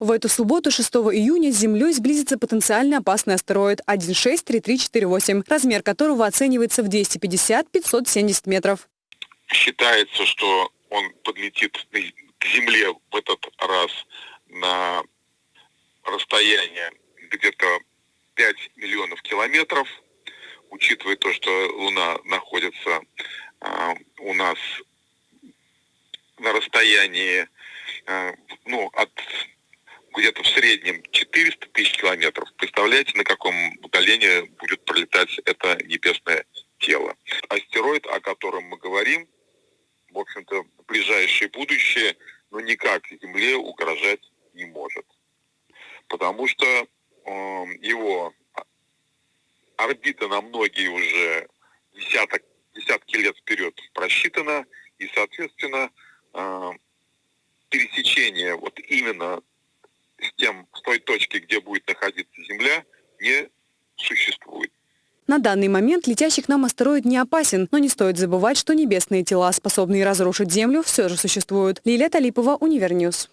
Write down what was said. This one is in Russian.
В эту субботу, 6 июня, с Землей сблизится потенциально опасный астероид 163348, размер которого оценивается в 250-570 метров. Считается, что он подлетит к Земле в этот раз на расстояние где-то 5 миллионов километров, учитывая то, что Луна находится э, у нас на расстоянии э, ну, от где-то в среднем 400 тысяч километров. Представляете, на каком удалении будет пролетать это небесное тело. Астероид, о котором мы говорим, в общем-то, ближайшее будущее, ну, никак Земле угрожать не может. Потому что э, его орбита на многие уже десяток, десятки лет вперед просчитана, и, соответственно, э, пересечение вот именно с тем, с той точки, где будет находиться Земля, не существует. На данный момент летящий к нам астероид не опасен, но не стоит забывать, что небесные тела, способные разрушить Землю, все же существуют. Лилия Талипова, Univer News.